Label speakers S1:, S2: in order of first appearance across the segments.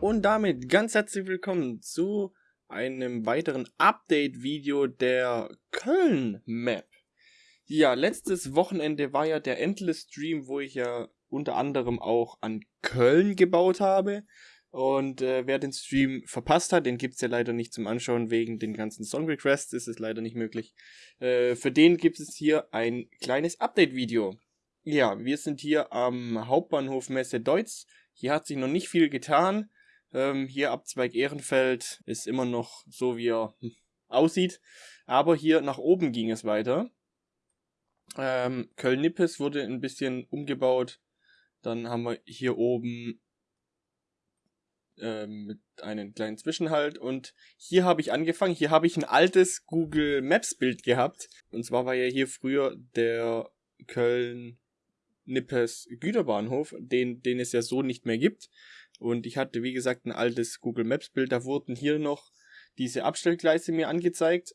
S1: Und damit ganz herzlich willkommen zu einem weiteren Update-Video der Köln-Map. Ja, letztes Wochenende war ja der Endless-Stream, wo ich ja unter anderem auch an Köln gebaut habe. Und äh, wer den Stream verpasst hat, den gibt's ja leider nicht zum Anschauen, wegen den ganzen Song Requests ist es leider nicht möglich. Äh, für den gibt es hier ein kleines Update-Video. Ja, wir sind hier am Hauptbahnhof Messe Deutz. Hier hat sich noch nicht viel getan. Ähm, hier Abzweig Ehrenfeld ist immer noch so, wie er aussieht. Aber hier nach oben ging es weiter. Ähm, Köln-Nippes wurde ein bisschen umgebaut. Dann haben wir hier oben ähm, mit einem kleinen Zwischenhalt. Und hier habe ich angefangen. Hier habe ich ein altes Google Maps Bild gehabt. Und zwar war ja hier früher der Köln Nippes Güterbahnhof, den, den es ja so nicht mehr gibt. Und ich hatte, wie gesagt, ein altes Google Maps Bild. Da wurden hier noch diese Abstellgleise mir angezeigt.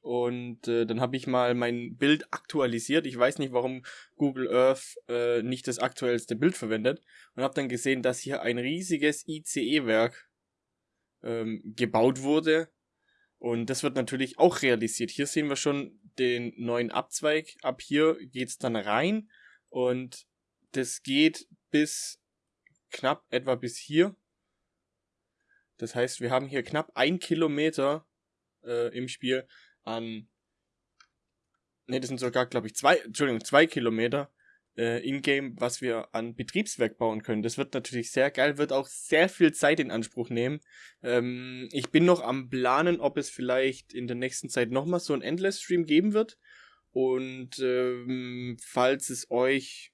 S1: Und äh, dann habe ich mal mein Bild aktualisiert. Ich weiß nicht, warum Google Earth äh, nicht das aktuellste Bild verwendet. Und habe dann gesehen, dass hier ein riesiges ICE-Werk ähm, gebaut wurde. Und das wird natürlich auch realisiert. Hier sehen wir schon den neuen Abzweig. Ab hier geht's dann rein. Und das geht bis knapp etwa bis hier. Das heißt, wir haben hier knapp ein Kilometer äh, im Spiel an. Ne, das sind sogar, glaube ich, zwei, Entschuldigung, zwei Kilometer äh, in-game, was wir an Betriebswerk bauen können. Das wird natürlich sehr geil, wird auch sehr viel Zeit in Anspruch nehmen. Ähm, ich bin noch am Planen, ob es vielleicht in der nächsten Zeit nochmal so ein Endless-Stream geben wird. Und ähm, falls es euch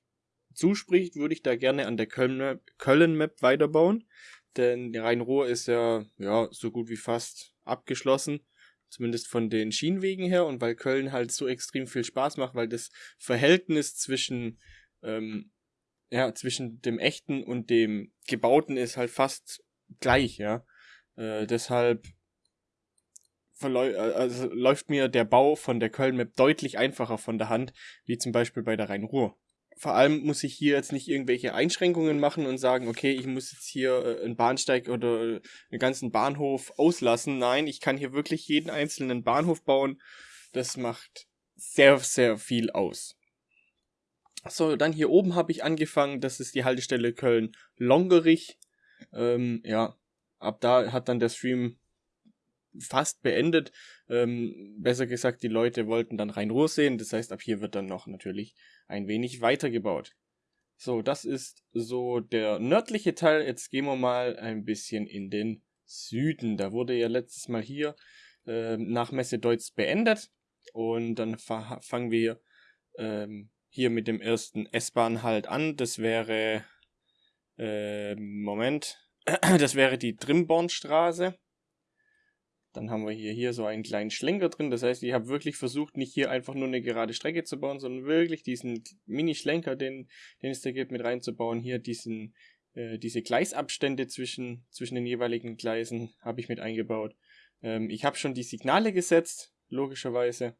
S1: zuspricht, würde ich da gerne an der Köln-Map Köln weiterbauen. Denn Rhein-Ruhr ist ja, ja so gut wie fast abgeschlossen. Zumindest von den Schienenwegen her. Und weil Köln halt so extrem viel Spaß macht, weil das Verhältnis zwischen, ähm, ja, zwischen dem echten und dem gebauten ist halt fast gleich, ja. Äh, deshalb also läuft mir der Bau von der Köln-Map deutlich einfacher von der Hand, wie zum Beispiel bei der Rhein-Ruhr vor allem muss ich hier jetzt nicht irgendwelche Einschränkungen machen und sagen, okay, ich muss jetzt hier äh, einen Bahnsteig oder einen ganzen Bahnhof auslassen. Nein, ich kann hier wirklich jeden einzelnen Bahnhof bauen. Das macht sehr, sehr viel aus. So, dann hier oben habe ich angefangen. Das ist die Haltestelle Köln-Longerich. Ähm, ja, ab da hat dann der Stream fast beendet. Ähm, besser gesagt, die Leute wollten dann Rhein-Ruhr sehen. Das heißt, ab hier wird dann noch natürlich ein wenig weitergebaut. So, das ist so der nördliche Teil. Jetzt gehen wir mal ein bisschen in den Süden. Da wurde ja letztes Mal hier äh, nach Messe Deutz beendet. Und dann fangen wir ähm, hier mit dem ersten S-Bahn halt an. Das wäre, äh, Moment, das wäre die Trimbornstraße. Dann haben wir hier, hier so einen kleinen Schlenker drin. Das heißt, ich habe wirklich versucht, nicht hier einfach nur eine gerade Strecke zu bauen, sondern wirklich diesen Mini-Schlenker, den, den es da gibt, mit reinzubauen. Hier diesen, äh, diese Gleisabstände zwischen, zwischen den jeweiligen Gleisen habe ich mit eingebaut. Ähm, ich habe schon die Signale gesetzt, logischerweise.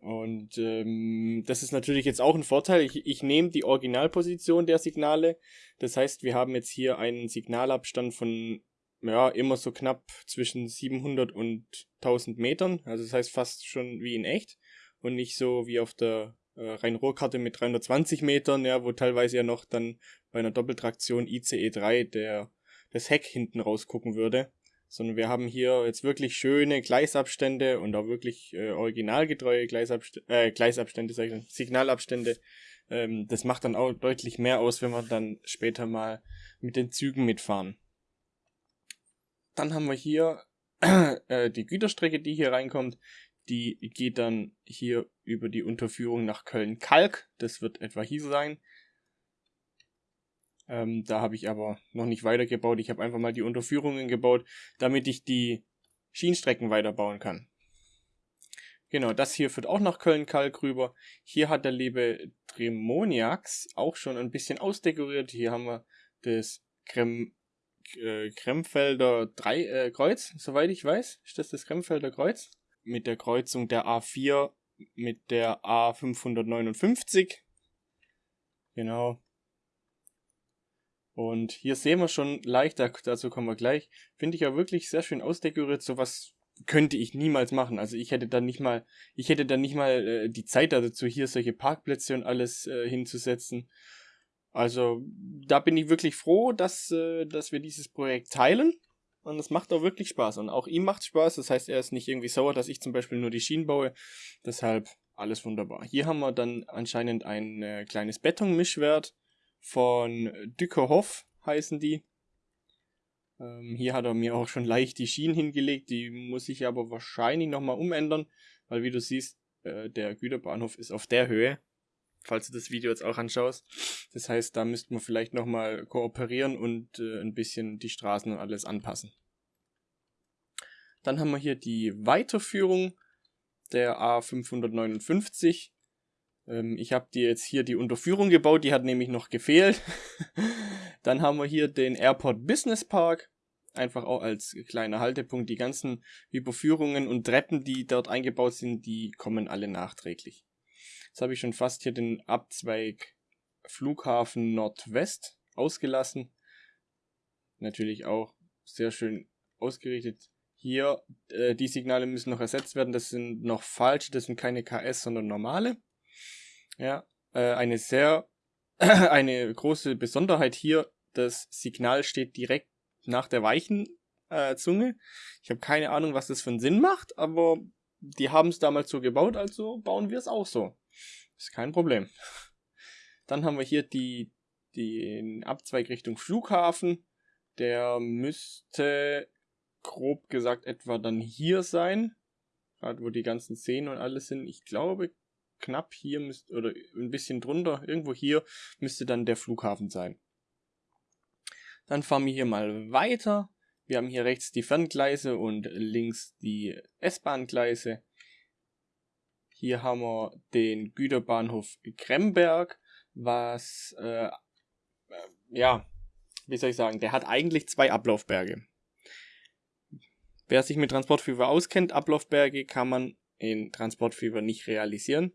S1: Und ähm, das ist natürlich jetzt auch ein Vorteil. Ich, ich nehme die Originalposition der Signale. Das heißt, wir haben jetzt hier einen Signalabstand von ja, immer so knapp zwischen 700 und 1000 Metern. Also das heißt fast schon wie in echt und nicht so wie auf der äh, Rhein-Ruhr-Karte mit 320 Metern, ja, wo teilweise ja noch dann bei einer Doppeltraktion ICE 3 der, das Heck hinten rausgucken würde. Sondern wir haben hier jetzt wirklich schöne Gleisabstände und auch wirklich äh, originalgetreue Gleisabstände, äh, Gleisabstände, sag ich, Signalabstände. Ähm, das macht dann auch deutlich mehr aus, wenn wir dann später mal mit den Zügen mitfahren. Dann haben wir hier äh, die Güterstrecke, die hier reinkommt. Die geht dann hier über die Unterführung nach Köln-Kalk. Das wird etwa hier sein. Ähm, da habe ich aber noch nicht weitergebaut. Ich habe einfach mal die Unterführungen gebaut, damit ich die Schienenstrecken weiterbauen kann. Genau, das hier führt auch nach Köln-Kalk rüber. Hier hat der liebe Tremoniax auch schon ein bisschen ausdekoriert. Hier haben wir das Krem äh, Kremfelder 3 äh, Kreuz, soweit ich weiß. Ist das das Kremfelder Kreuz? Mit der Kreuzung der A4 mit der A559. Genau. Und hier sehen wir schon leicht, dazu kommen wir gleich, finde ich ja wirklich sehr schön ausdekoriert. Sowas könnte ich niemals machen. Also ich hätte dann nicht mal, ich hätte dann nicht mal äh, die Zeit dazu, hier solche Parkplätze und alles äh, hinzusetzen. Also da bin ich wirklich froh, dass, äh, dass wir dieses Projekt teilen. Und es macht auch wirklich Spaß. Und auch ihm macht Spaß. Das heißt, er ist nicht irgendwie sauer, dass ich zum Beispiel nur die Schienen baue. Deshalb alles wunderbar. Hier haben wir dann anscheinend ein äh, kleines Betonmischwert von Dückerhoff heißen die. Ähm, hier hat er mir auch schon leicht die Schienen hingelegt. Die muss ich aber wahrscheinlich nochmal umändern. Weil wie du siehst, äh, der Güterbahnhof ist auf der Höhe falls du das Video jetzt auch anschaust. Das heißt, da müssten wir vielleicht nochmal kooperieren und äh, ein bisschen die Straßen und alles anpassen. Dann haben wir hier die Weiterführung der A559. Ähm, ich habe dir jetzt hier die Unterführung gebaut, die hat nämlich noch gefehlt. Dann haben wir hier den Airport Business Park. Einfach auch als kleiner Haltepunkt. Die ganzen Überführungen und Treppen, die dort eingebaut sind, die kommen alle nachträglich. Jetzt habe ich schon fast hier den Abzweig Flughafen Nordwest ausgelassen. Natürlich auch sehr schön ausgerichtet. Hier, äh, die Signale müssen noch ersetzt werden. Das sind noch falsche, das sind keine KS, sondern normale. Ja, äh, eine sehr, eine große Besonderheit hier, das Signal steht direkt nach der weichen äh, Zunge. Ich habe keine Ahnung, was das für einen Sinn macht, aber die haben es damals so gebaut, also bauen wir es auch so. Ist kein Problem. Dann haben wir hier die, den Abzweig Richtung Flughafen. Der müsste grob gesagt etwa dann hier sein. Gerade wo die ganzen Szenen und alles sind. Ich glaube, knapp hier müsste, oder ein bisschen drunter, irgendwo hier müsste dann der Flughafen sein. Dann fahren wir hier mal weiter. Wir haben hier rechts die Ferngleise und links die S-Bahn-Gleise. Hier haben wir den Güterbahnhof Kremberg, was, äh, äh, ja, wie soll ich sagen, der hat eigentlich zwei Ablaufberge. Wer sich mit Transportfieber auskennt, Ablaufberge kann man in Transportfieber nicht realisieren.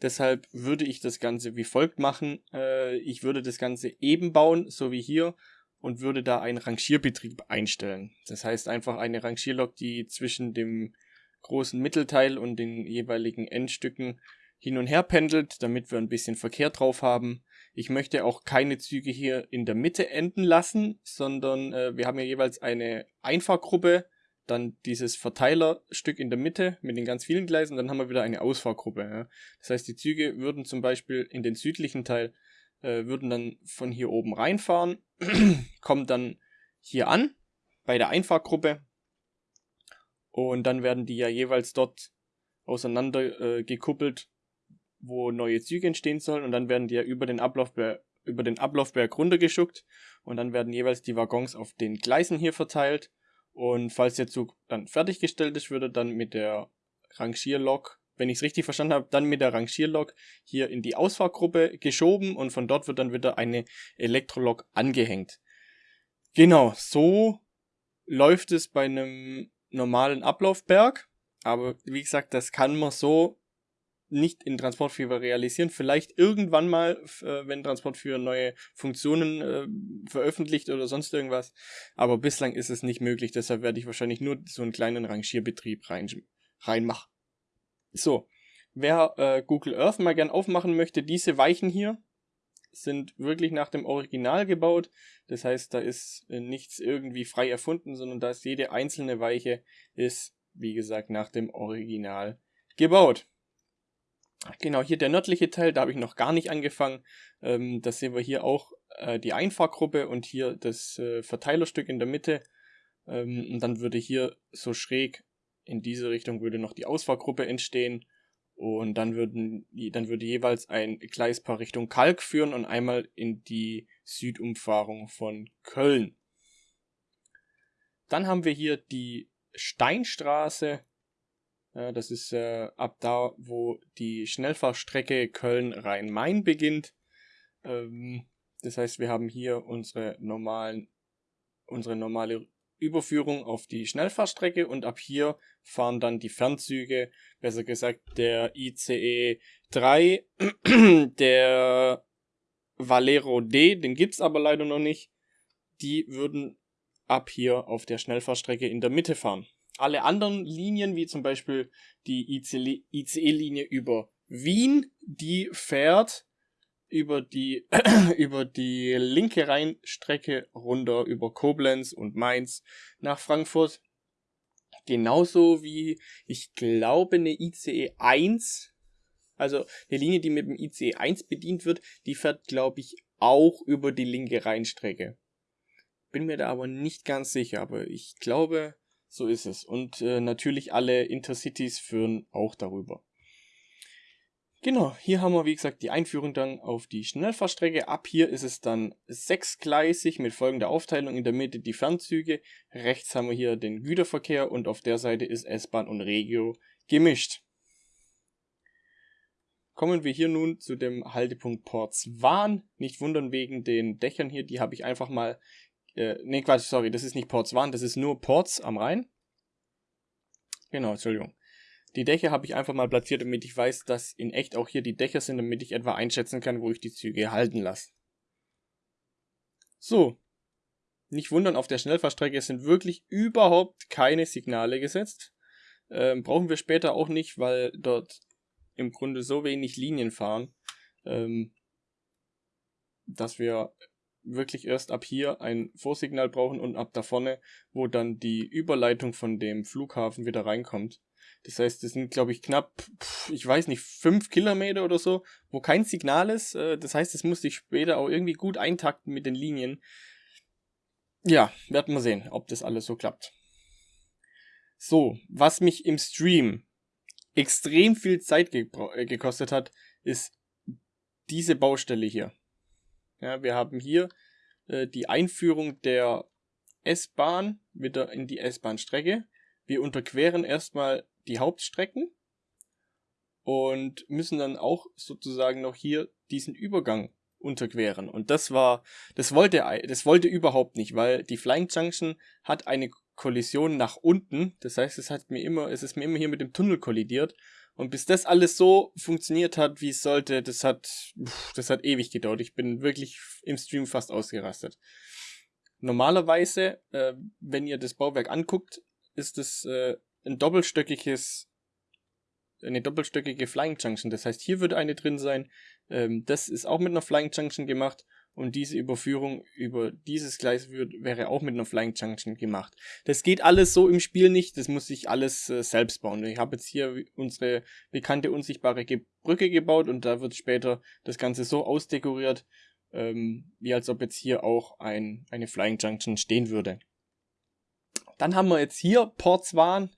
S1: Deshalb würde ich das Ganze wie folgt machen. Äh, ich würde das Ganze eben bauen, so wie hier, und würde da einen Rangierbetrieb einstellen. Das heißt einfach eine Rangierlok, die zwischen dem großen Mittelteil und den jeweiligen Endstücken hin und her pendelt, damit wir ein bisschen Verkehr drauf haben. Ich möchte auch keine Züge hier in der Mitte enden lassen, sondern äh, wir haben ja jeweils eine Einfahrgruppe, dann dieses Verteilerstück in der Mitte mit den ganz vielen Gleisen, dann haben wir wieder eine Ausfahrgruppe. Ja. Das heißt, die Züge würden zum Beispiel in den südlichen Teil, äh, würden dann von hier oben reinfahren, kommen dann hier an bei der Einfahrgruppe und dann werden die ja jeweils dort auseinander äh, gekuppelt, wo neue Züge entstehen sollen. Und dann werden die ja über den Ablaufberg, über den Ablaufberg runtergeschuckt. Und dann werden jeweils die Waggons auf den Gleisen hier verteilt. Und falls der Zug dann fertiggestellt ist, würde dann mit der Rangierlok, wenn ich es richtig verstanden habe, dann mit der Rangierlok hier in die Ausfahrgruppe geschoben und von dort wird dann wieder eine Elektrolok angehängt. Genau, so läuft es bei einem normalen Ablaufberg. Aber wie gesagt, das kann man so nicht in Transportfever realisieren. Vielleicht irgendwann mal, äh, wenn Transportfever neue Funktionen äh, veröffentlicht oder sonst irgendwas. Aber bislang ist es nicht möglich. Deshalb werde ich wahrscheinlich nur so einen kleinen Rangierbetrieb rein, reinmachen. So, wer äh, Google Earth mal gern aufmachen möchte, diese Weichen hier, sind wirklich nach dem Original gebaut. Das heißt, da ist äh, nichts irgendwie frei erfunden, sondern da ist jede einzelne Weiche ist, wie gesagt, nach dem Original gebaut. Genau, hier der nördliche Teil, da habe ich noch gar nicht angefangen. Ähm, das sehen wir hier auch äh, die Einfahrgruppe und hier das äh, Verteilerstück in der Mitte. Ähm, und dann würde hier so schräg in diese Richtung würde noch die Ausfahrgruppe entstehen und dann würden, dann würde jeweils ein Gleispaar Richtung Kalk führen und einmal in die Südumfahrung von Köln. Dann haben wir hier die Steinstraße. das ist äh, ab da, wo die Schnellfahrstrecke Köln-Rhein-Main beginnt. Ähm, das heißt, wir haben hier unsere normalen, unsere normale Überführung auf die Schnellfahrstrecke und ab hier fahren dann die Fernzüge, besser gesagt der ICE 3, der Valero D, den gibt's aber leider noch nicht. die würden ab hier auf der Schnellfahrstrecke in der Mitte fahren. Alle anderen Linien, wie zum Beispiel die ICE-Linie über Wien, die fährt über die, über die linke Rheinstrecke runter über Koblenz und Mainz nach Frankfurt. Genauso wie, ich glaube, eine ICE 1, also eine Linie, die mit dem ICE 1 bedient wird, die fährt, glaube ich, auch über die linke Rheinstrecke. Bin mir da aber nicht ganz sicher, aber ich glaube, so ist es. Und äh, natürlich alle Intercities führen auch darüber. Genau, hier haben wir wie gesagt die Einführung dann auf die Schnellfahrstrecke. Ab hier ist es dann sechsgleisig mit folgender Aufteilung. In der Mitte die Fernzüge, rechts haben wir hier den Güterverkehr und auf der Seite ist S-Bahn und Regio gemischt. Kommen wir hier nun zu dem Haltepunkt Portswan. Nicht wundern wegen den Dächern hier, die habe ich einfach mal... Äh, ne, Quatsch, sorry, das ist nicht Portswan, das ist nur Ports am Rhein. Genau, Entschuldigung. Die Dächer habe ich einfach mal platziert, damit ich weiß, dass in echt auch hier die Dächer sind, damit ich etwa einschätzen kann, wo ich die Züge halten lasse. So. Nicht wundern, auf der Schnellfahrstrecke sind wirklich überhaupt keine Signale gesetzt. Ähm, brauchen wir später auch nicht, weil dort im Grunde so wenig Linien fahren, ähm, dass wir wirklich erst ab hier ein Vorsignal brauchen und ab da vorne, wo dann die Überleitung von dem Flughafen wieder reinkommt. Das heißt, das sind, glaube ich, knapp, ich weiß nicht, fünf Kilometer oder so, wo kein Signal ist. Äh, das heißt, das musste ich später auch irgendwie gut eintakten mit den Linien. Ja, werden wir sehen, ob das alles so klappt. So, was mich im Stream extrem viel Zeit ge äh, gekostet hat, ist diese Baustelle hier. Ja, wir haben hier äh, die Einführung der S-Bahn wieder in die S-Bahn-Strecke. Wir unterqueren erstmal die Hauptstrecken und müssen dann auch sozusagen noch hier diesen Übergang unterqueren. Und das war, das wollte, das wollte überhaupt nicht, weil die Flying Junction hat eine Kollision nach unten. Das heißt, es hat mir immer, es ist mir immer hier mit dem Tunnel kollidiert. Und bis das alles so funktioniert hat, wie es sollte, das hat, das hat ewig gedauert. Ich bin wirklich im Stream fast ausgerastet. Normalerweise, äh, wenn ihr das Bauwerk anguckt, ist es äh, ein doppelstöckiges, eine doppelstöckige Flying Junction. Das heißt, hier wird eine drin sein. Ähm, das ist auch mit einer Flying Junction gemacht. Und diese Überführung über dieses Gleis wird, wäre auch mit einer Flying Junction gemacht. Das geht alles so im Spiel nicht, das muss ich alles äh, selbst bauen. Ich habe jetzt hier unsere bekannte unsichtbare Ge Brücke gebaut und da wird später das Ganze so ausdekoriert, ähm, wie als ob jetzt hier auch ein, eine Flying Junction stehen würde. Dann haben wir jetzt hier Portswan.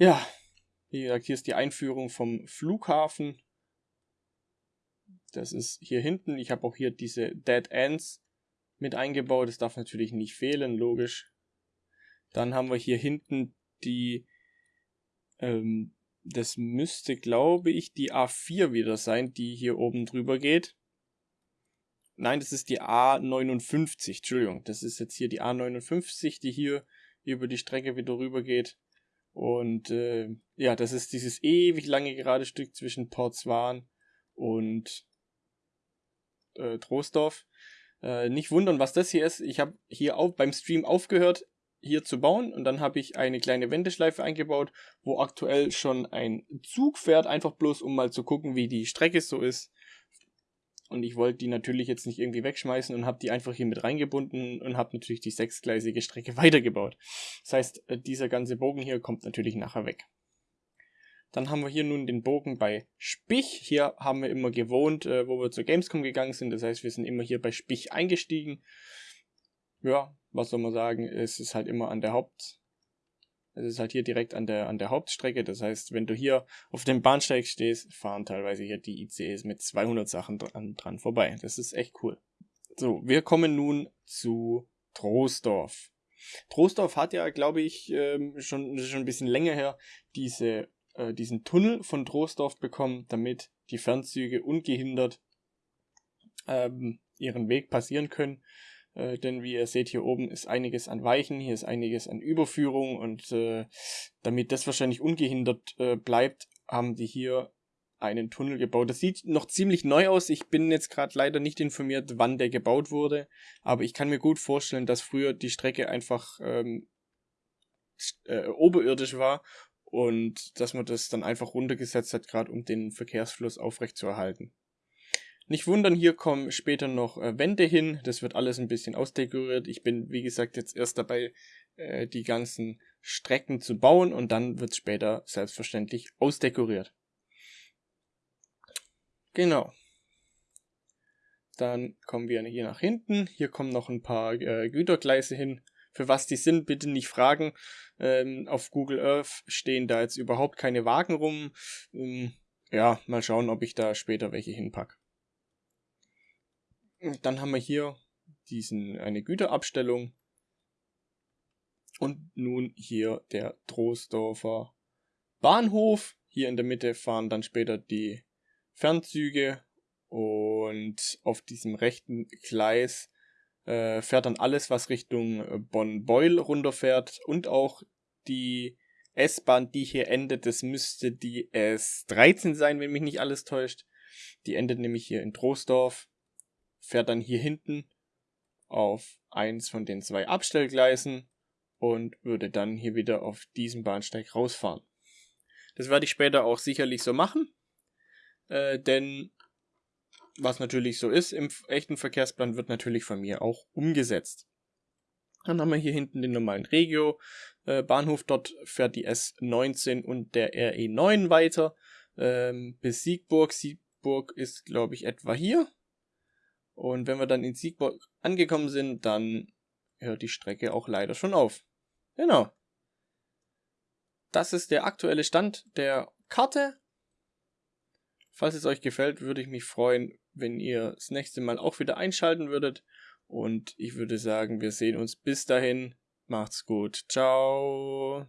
S1: Ja, wie gesagt, hier ist die Einführung vom Flughafen. Das ist hier hinten. Ich habe auch hier diese Dead Ends mit eingebaut. Das darf natürlich nicht fehlen, logisch. Dann haben wir hier hinten die, ähm, das müsste, glaube ich, die A4 wieder sein, die hier oben drüber geht. Nein, das ist die A59, Entschuldigung. Das ist jetzt hier die A59, die hier über die Strecke wieder rüber geht. Und äh, ja, das ist dieses ewig lange gerade Stück zwischen Portswan und äh, Troisdorf. Äh, nicht wundern, was das hier ist. Ich habe hier auch beim Stream aufgehört, hier zu bauen und dann habe ich eine kleine Wendeschleife eingebaut, wo aktuell schon ein Zug fährt, einfach bloß um mal zu gucken, wie die Strecke so ist. Und ich wollte die natürlich jetzt nicht irgendwie wegschmeißen und habe die einfach hier mit reingebunden und habe natürlich die sechsgleisige Strecke weitergebaut. Das heißt, äh, dieser ganze Bogen hier kommt natürlich nachher weg. Dann haben wir hier nun den Bogen bei Spich. Hier haben wir immer gewohnt, äh, wo wir zur Gamescom gegangen sind. Das heißt, wir sind immer hier bei Spich eingestiegen. Ja, was soll man sagen, es ist halt immer an der Haupt, es ist halt hier direkt an der, an der Hauptstrecke. Das heißt, wenn du hier auf dem Bahnsteig stehst, fahren teilweise hier die ICEs mit 200 Sachen dran, dran vorbei. Das ist echt cool. So, wir kommen nun zu Troisdorf. Troisdorf hat ja, glaube ich, ähm, schon, schon ein bisschen länger her diese, äh, diesen Tunnel von Troisdorf bekommen, damit die Fernzüge ungehindert ähm, ihren Weg passieren können. Äh, denn wie ihr seht, hier oben ist einiges an Weichen, hier ist einiges an Überführung und äh, damit das wahrscheinlich ungehindert äh, bleibt, haben die hier einen Tunnel gebaut. Das sieht noch ziemlich neu aus. Ich bin jetzt gerade leider nicht informiert, wann der gebaut wurde. Aber ich kann mir gut vorstellen, dass früher die Strecke einfach ähm, äh, oberirdisch war und dass man das dann einfach runtergesetzt hat, gerade um den Verkehrsfluss aufrechtzuerhalten. Nicht wundern, hier kommen später noch äh, Wände hin. Das wird alles ein bisschen ausdekoriert. Ich bin, wie gesagt, jetzt erst dabei, äh, die ganzen Strecken zu bauen und dann wird später selbstverständlich ausdekoriert. Genau. Dann kommen wir hier nach hinten. Hier kommen noch ein paar äh, Gütergleise hin. Für was die sind, bitte nicht fragen. Ähm, auf Google Earth stehen da jetzt überhaupt keine Wagen rum. Ähm, ja, mal schauen, ob ich da später welche hinpack. Dann haben wir hier diesen, eine Güterabstellung. Und nun hier der Troisdorfer Bahnhof. Hier in der Mitte fahren dann später die Fernzüge und auf diesem rechten Gleis äh, fährt dann alles, was Richtung äh, Bonn-Beul runterfährt und auch die S-Bahn, die hier endet, das müsste die S13 sein, wenn mich nicht alles täuscht. Die endet nämlich hier in Troisdorf, fährt dann hier hinten auf eins von den zwei Abstellgleisen und würde dann hier wieder auf diesem Bahnsteig rausfahren. Das werde ich später auch sicherlich so machen, äh, denn was natürlich so ist im echten Verkehrsplan, wird natürlich von mir auch umgesetzt. Dann haben wir hier hinten den normalen Regio-Bahnhof. Äh, Dort fährt die S19 und der RE9 weiter ähm, bis Siegburg. Siegburg ist, glaube ich, etwa hier. Und wenn wir dann in Siegburg angekommen sind, dann hört die Strecke auch leider schon auf. Genau. Das ist der aktuelle Stand der Karte. Falls es euch gefällt, würde ich mich freuen, wenn ihr das nächste Mal auch wieder einschalten würdet. Und ich würde sagen, wir sehen uns bis dahin. Macht's gut. Ciao.